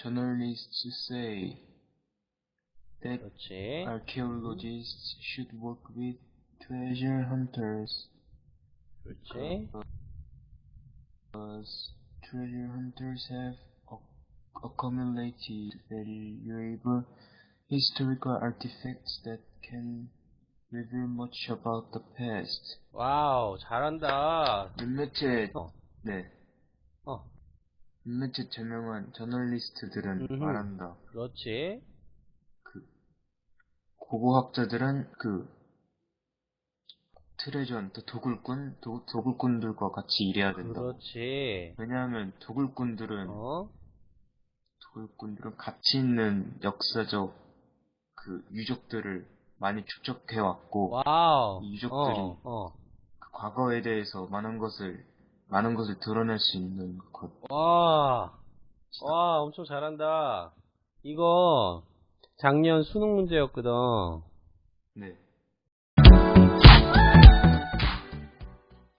journalists say that 그렇지. archaeologists should work with treasure hunters 그렇지. because treasure hunters have ac- accumulated valuable historical artifacts that can reveal much about the past. 와우, 잘한다. 몇몇의 어. 네 어, 몇몇의 저명한 저널리스트들은 음흠. 말한다. 그렇지. 그 고고학자들은 그 treasure hunter 도굴꾼 도, 도굴꾼들과 같이 일해야 된다. 그렇지. 왜냐하면 도굴꾼들은 어, 도굴꾼들은 가치 있는 역사적 그 유적들을 많이 축적해 왔고 wow. 이 유적들이 어, 어. 그 과거에 대해서 많은 것을 많은 것을 드러낼 수 있는 것. 와, 와, 엄청 잘한다. 이거 작년 수능 문제였거든. 네.